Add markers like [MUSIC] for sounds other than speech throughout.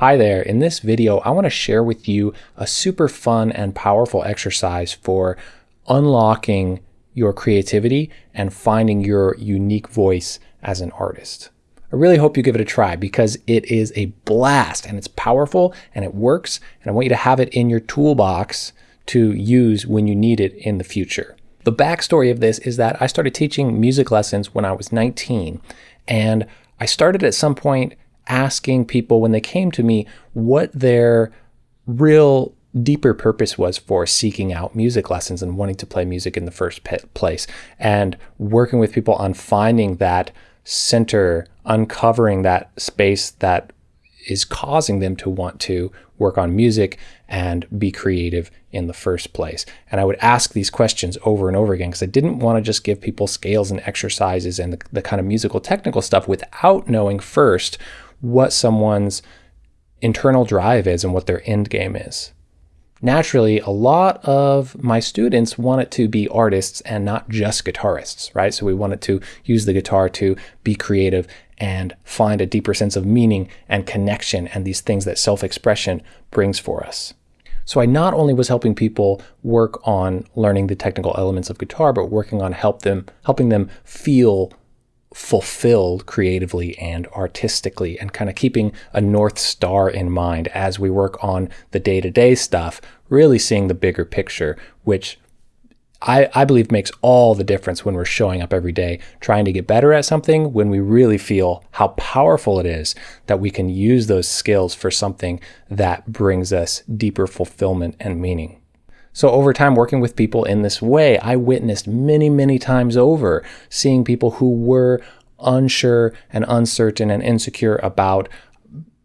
Hi there, in this video I want to share with you a super fun and powerful exercise for unlocking your creativity and finding your unique voice as an artist. I really hope you give it a try because it is a blast and it's powerful and it works and I want you to have it in your toolbox to use when you need it in the future. The backstory of this is that I started teaching music lessons when I was 19 and I started at some point asking people when they came to me what their real deeper purpose was for seeking out music lessons and wanting to play music in the first place and working with people on finding that center, uncovering that space that is causing them to want to work on music and be creative in the first place. And I would ask these questions over and over again because I didn't want to just give people scales and exercises and the, the kind of musical technical stuff without knowing first what someone's internal drive is and what their end game is. Naturally, a lot of my students wanted to be artists and not just guitarists, right? So we wanted to use the guitar to be creative and find a deeper sense of meaning and connection and these things that self-expression brings for us. So I not only was helping people work on learning the technical elements of guitar, but working on help them, helping them feel fulfilled creatively and artistically and kind of keeping a North Star in mind as we work on the day to day stuff, really seeing the bigger picture, which I, I believe makes all the difference when we're showing up every day trying to get better at something when we really feel how powerful it is that we can use those skills for something that brings us deeper fulfillment and meaning. So over time working with people in this way, I witnessed many, many times over seeing people who were unsure and uncertain and insecure about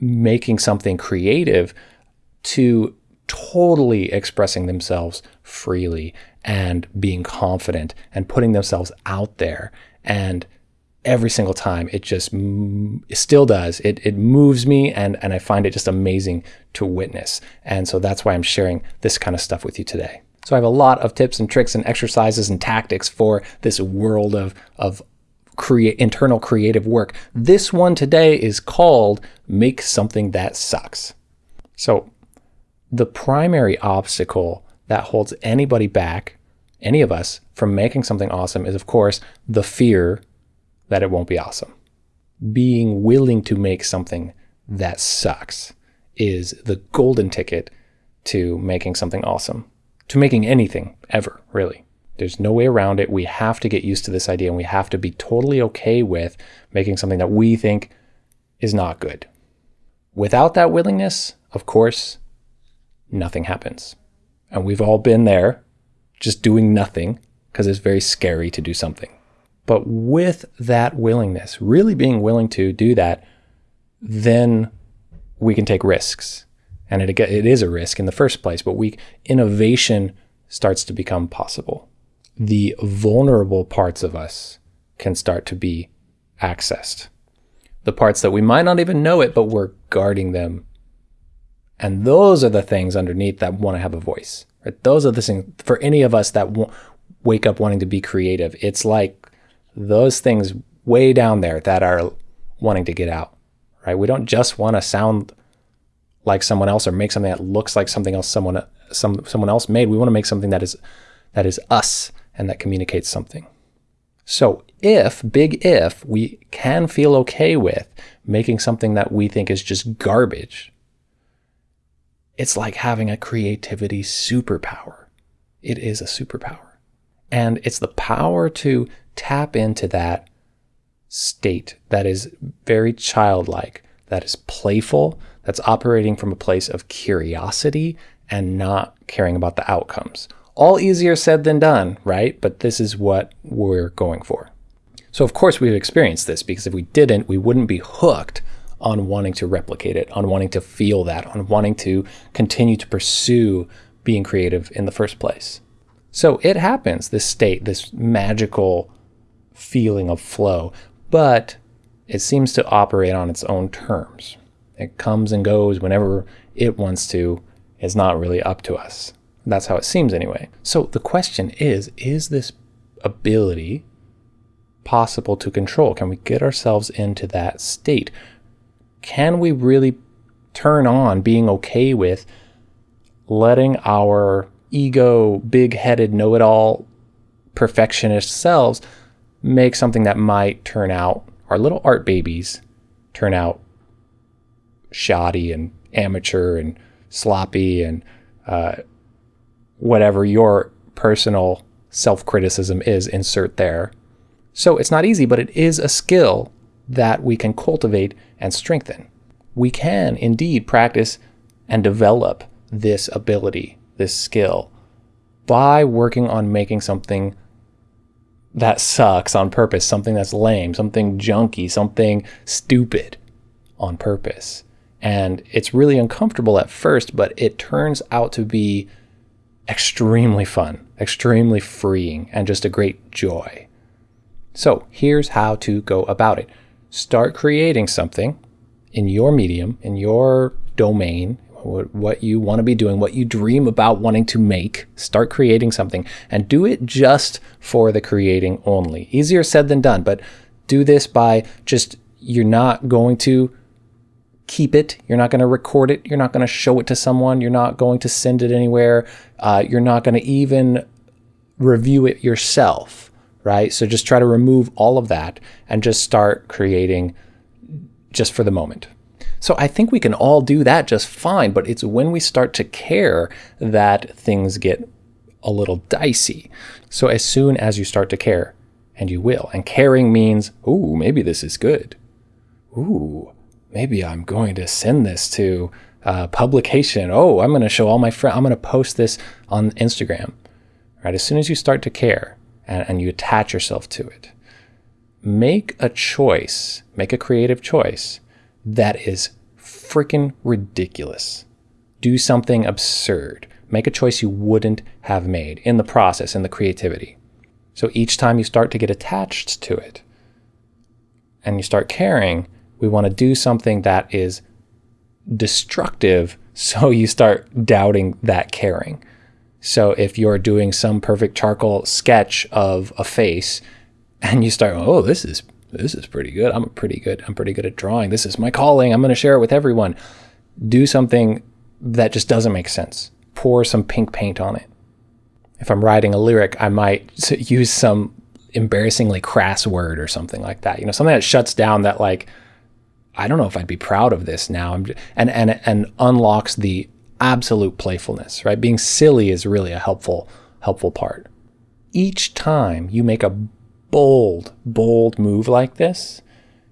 making something creative to totally expressing themselves freely and being confident and putting themselves out there and every single time. It just it still does. It, it moves me and, and I find it just amazing to witness. And so that's why I'm sharing this kind of stuff with you today. So I have a lot of tips and tricks and exercises and tactics for this world of, of create internal creative work. This one today is called make something that sucks. So the primary obstacle that holds anybody back, any of us, from making something awesome is of course the fear that it won't be awesome. Being willing to make something that sucks is the golden ticket to making something awesome, to making anything ever, really. There's no way around it. We have to get used to this idea and we have to be totally okay with making something that we think is not good. Without that willingness, of course, nothing happens. And we've all been there just doing nothing because it's very scary to do something. But with that willingness, really being willing to do that, then we can take risks. And it, it is a risk in the first place, but we innovation starts to become possible. The vulnerable parts of us can start to be accessed. The parts that we might not even know it, but we're guarding them. And those are the things underneath that want to have a voice. Right? Those are the things for any of us that wake up wanting to be creative. It's like those things way down there that are wanting to get out, right? We don't just want to sound like someone else or make something that looks like something else someone some someone else made. We want to make something that is that is us and that communicates something. So if, big if, we can feel okay with making something that we think is just garbage, it's like having a creativity superpower. It is a superpower. And it's the power to tap into that state that is very childlike, that is playful, that's operating from a place of curiosity and not caring about the outcomes. All easier said than done, right? But this is what we're going for. So of course we've experienced this because if we didn't, we wouldn't be hooked on wanting to replicate it, on wanting to feel that, on wanting to continue to pursue being creative in the first place. So it happens, this state, this magical feeling of flow, but it seems to operate on its own terms. It comes and goes whenever it wants to. It's not really up to us. That's how it seems anyway. So the question is, is this ability possible to control? Can we get ourselves into that state? Can we really turn on being okay with letting our ego, big headed, know it all perfectionist selves make something that might turn out, our little art babies turn out shoddy and amateur and sloppy and uh, whatever your personal self criticism is, insert there. So it's not easy, but it is a skill that we can cultivate and strengthen. We can indeed practice and develop this ability, this skill, by working on making something that sucks on purpose, something that's lame, something junky, something stupid on purpose. And it's really uncomfortable at first, but it turns out to be extremely fun, extremely freeing, and just a great joy. So here's how to go about it start creating something in your medium, in your domain, what you want to be doing, what you dream about wanting to make. Start creating something and do it just for the creating only. Easier said than done, but do this by just, you're not going to keep it. You're not going to record it. You're not going to show it to someone. You're not going to send it anywhere. Uh, you're not going to even review it yourself, right? So just try to remove all of that and just start creating just for the moment. So I think we can all do that just fine, but it's when we start to care that things get a little dicey. So as soon as you start to care, and you will, and caring means, ooh, maybe this is good. Ooh, maybe I'm going to send this to uh, publication. Oh, I'm going to show all my friends. I'm going to post this on Instagram. Right? As soon as you start to care and, and you attach yourself to it, make a choice, make a creative choice that is freaking ridiculous. Do something absurd. Make a choice you wouldn't have made in the process, in the creativity. So each time you start to get attached to it and you start caring, we want to do something that is destructive [LAUGHS] so you start doubting that caring. So if you're doing some perfect charcoal sketch of a face and you start, oh, this is this is pretty good. I'm pretty good. I'm pretty good at drawing. This is my calling. I'm going to share it with everyone. Do something that just doesn't make sense. Pour some pink paint on it. If I'm writing a lyric, I might use some embarrassingly crass word or something like that. You know, something that shuts down that like I don't know if I'd be proud of this now. and and and unlocks the absolute playfulness, right? Being silly is really a helpful helpful part. Each time you make a bold, bold move like this,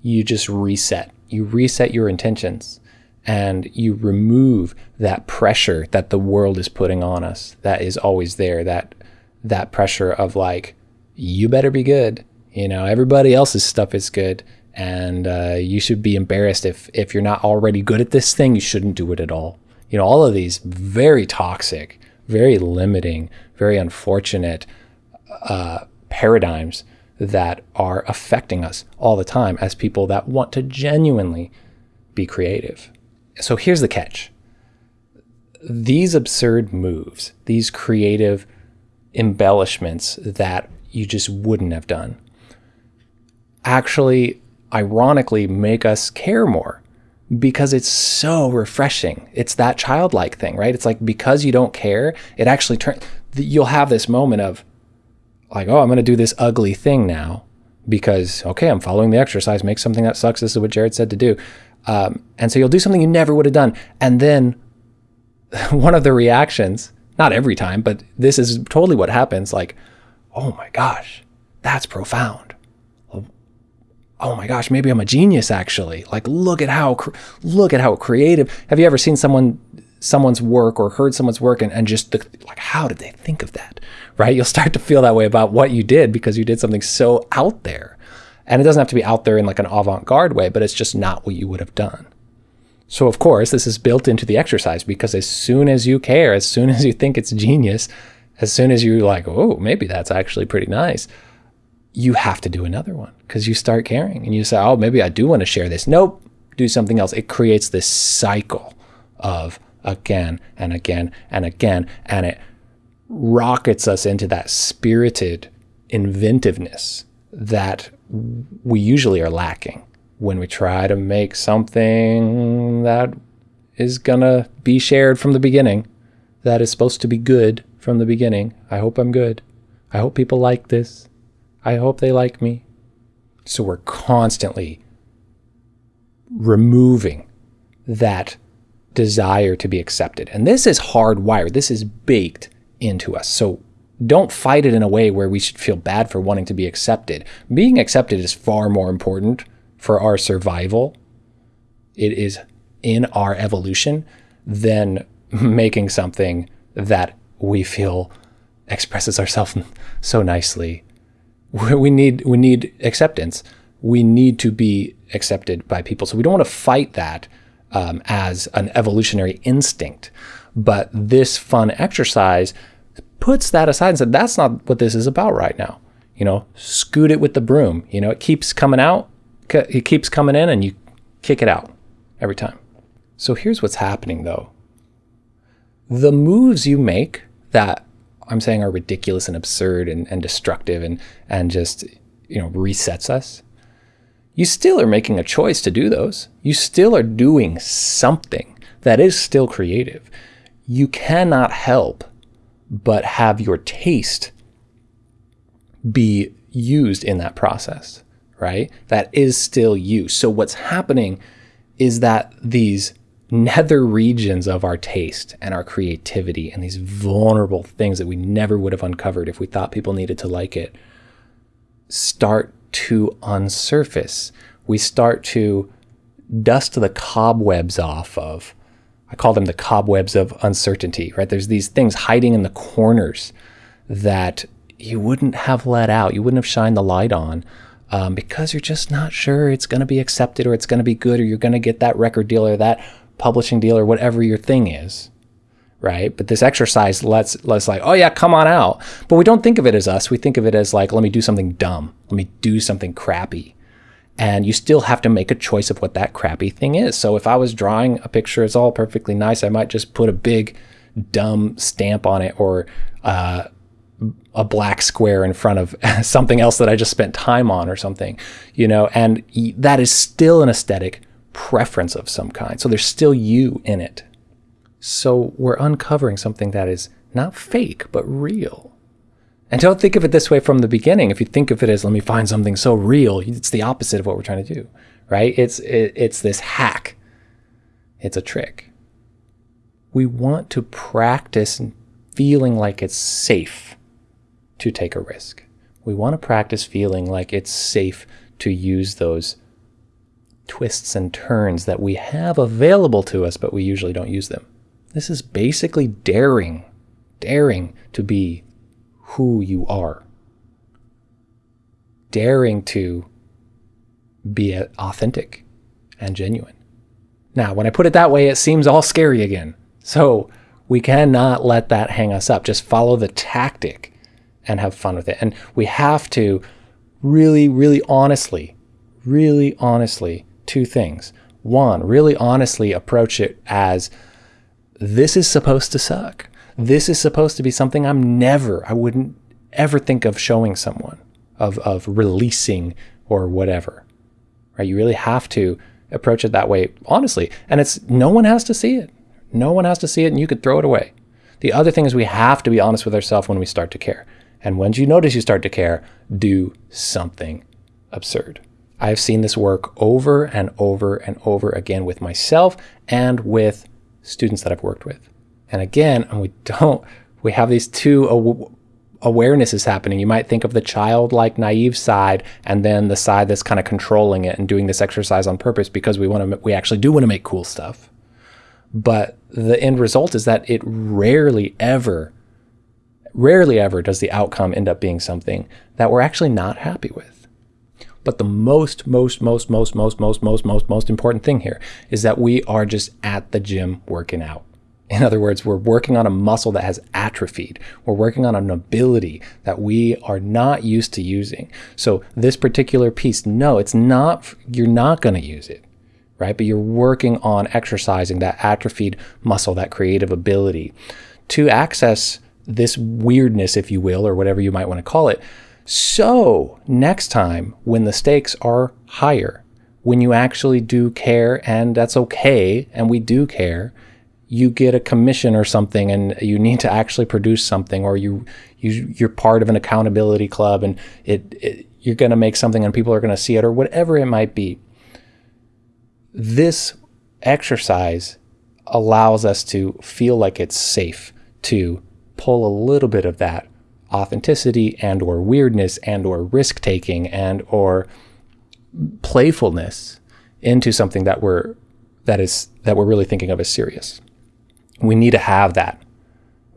you just reset. You reset your intentions and you remove that pressure that the world is putting on us that is always there that that pressure of like you better be good. You know everybody else's stuff is good and uh, you should be embarrassed. If if you're not already good at this thing you shouldn't do it at all. You know all of these very toxic very limiting very unfortunate uh, paradigms that are affecting us all the time as people that want to genuinely be creative. So here's the catch these absurd moves, these creative embellishments that you just wouldn't have done, actually, ironically, make us care more because it's so refreshing. It's that childlike thing, right? It's like because you don't care, it actually turns, you'll have this moment of, like, oh, I'm going to do this ugly thing now because, okay, I'm following the exercise, make something that sucks. This is what Jared said to do. Um, and so you'll do something you never would have done. And then [LAUGHS] one of the reactions, not every time, but this is totally what happens like, oh my gosh, that's profound. Oh my gosh, maybe I'm a genius actually. Like look at how look at how creative. Have you ever seen someone someone's work or heard someone's work and, and just the, like how did they think of that right? You'll start to feel that way about what you did because you did something so out there. And it doesn't have to be out there in like an avant-garde way but it's just not what you would have done. So of course this is built into the exercise because as soon as you care as soon [LAUGHS] as you think it's genius as soon as you're like oh maybe that's actually pretty nice you have to do another one because you start caring and you say oh maybe i do want to share this. Nope do something else. It creates this cycle of again and again and again. And it rockets us into that spirited inventiveness that we usually are lacking when we try to make something that is gonna be shared from the beginning. That is supposed to be good from the beginning. I hope I'm good. I hope people like this. I hope they like me. So we're constantly removing that desire to be accepted. And this is hardwired. This is baked into us. So don't fight it in a way where we should feel bad for wanting to be accepted. Being accepted is far more important for our survival. It is in our evolution than [LAUGHS] making something that we feel expresses ourselves [LAUGHS] so nicely. We need we need acceptance. We need to be accepted by people. So we don't want to fight that um, as an evolutionary instinct. But this fun exercise puts that aside and said, that's not what this is about right now. You know, scoot it with the broom. You know, it keeps coming out, it keeps coming in, and you kick it out every time. So here's what's happening though. The moves you make that I'm saying are ridiculous and absurd and, and destructive and, and just, you know, resets us, you still are making a choice to do those. You still are doing something that is still creative. You cannot help but have your taste be used in that process, right? That is still you. So what's happening is that these nether regions of our taste and our creativity and these vulnerable things that we never would have uncovered if we thought people needed to like it start to unsurface. We start to dust the cobwebs off of, I call them the cobwebs of uncertainty, right? There's these things hiding in the corners that you wouldn't have let out, you wouldn't have shined the light on. Um, because you're just not sure it's going to be accepted or it's going to be good or you're going to get that record deal or that publishing deal or whatever your thing is right? But this exercise lets lets like oh yeah come on out. But we don't think of it as us. We think of it as like let me do something dumb. Let me do something crappy. And you still have to make a choice of what that crappy thing is. So if i was drawing a picture it's all perfectly nice. I might just put a big dumb stamp on it or uh, a black square in front of [LAUGHS] something else that i just spent time on or something you know? And that is still an aesthetic preference of some kind. So there's still you in it. So we're uncovering something that is not fake, but real. And don't think of it this way from the beginning. If you think of it as, let me find something so real, it's the opposite of what we're trying to do, right? It's, it, it's this hack. It's a trick. We want to practice feeling like it's safe to take a risk. We want to practice feeling like it's safe to use those twists and turns that we have available to us, but we usually don't use them. This is basically daring, daring to be who you are, daring to be authentic and genuine. Now, when I put it that way, it seems all scary again. So we cannot let that hang us up. Just follow the tactic and have fun with it. And we have to really, really honestly, really honestly two things. One, really honestly approach it as this is supposed to suck. This is supposed to be something I'm never, I wouldn't ever think of showing someone, of, of releasing or whatever. Right? You really have to approach it that way, honestly. And it's no one has to see it. No one has to see it, and you could throw it away. The other thing is we have to be honest with ourselves when we start to care. And once you notice you start to care, do something absurd. I've seen this work over and over and over again with myself and with students that I've worked with. And again, we don't, we have these two awarenesses happening. You might think of the childlike, naive side, and then the side that's kind of controlling it and doing this exercise on purpose because we want to, we actually do want to make cool stuff. But the end result is that it rarely ever, rarely ever does the outcome end up being something that we're actually not happy with. But the most, most, most, most, most, most, most, most, most important thing here is that we are just at the gym working out. In other words, we're working on a muscle that has atrophied. We're working on an ability that we are not used to using. So this particular piece, no, it's not, you're not going to use it, right? But you're working on exercising that atrophied muscle, that creative ability to access this weirdness, if you will, or whatever you might want to call it, so next time when the stakes are higher, when you actually do care, and that's okay, and we do care, you get a commission or something and you need to actually produce something or you, you you're part of an accountability club and it, it you're going to make something and people are going to see it or whatever it might be. This exercise allows us to feel like it's safe to pull a little bit of that authenticity and or weirdness and or risk taking and or playfulness into something that we're that is that we're really thinking of as serious. We need to have that.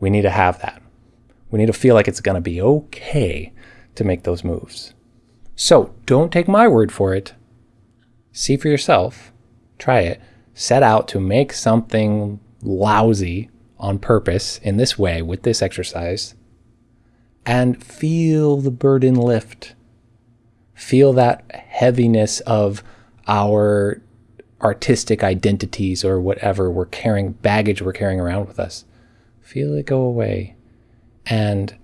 We need to have that. We need to feel like it's going to be okay to make those moves. So, don't take my word for it. See for yourself. Try it. Set out to make something lousy on purpose in this way with this exercise and feel the burden lift. Feel that heaviness of our artistic identities or whatever we're carrying, baggage we're carrying around with us. Feel it go away. And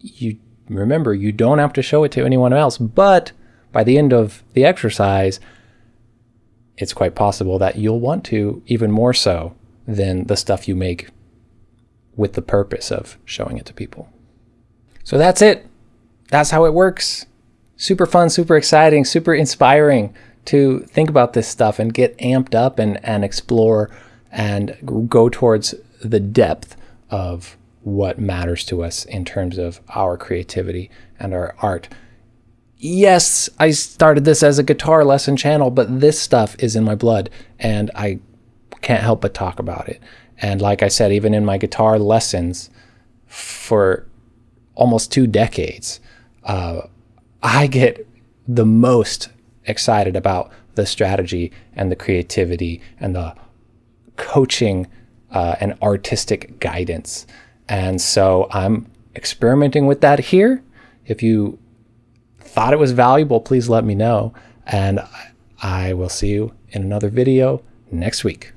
you remember, you don't have to show it to anyone else, but by the end of the exercise, it's quite possible that you'll want to even more so than the stuff you make with the purpose of showing it to people. So that's it. That's how it works. Super fun, super exciting, super inspiring to think about this stuff and get amped up and, and explore and go towards the depth of what matters to us in terms of our creativity and our art. Yes, I started this as a guitar lesson channel, but this stuff is in my blood and I can't help but talk about it. And like I said, even in my guitar lessons for almost two decades, uh, I get the most excited about the strategy and the creativity and the coaching uh, and artistic guidance. And so I'm experimenting with that here. If you thought it was valuable, please let me know. And I will see you in another video next week.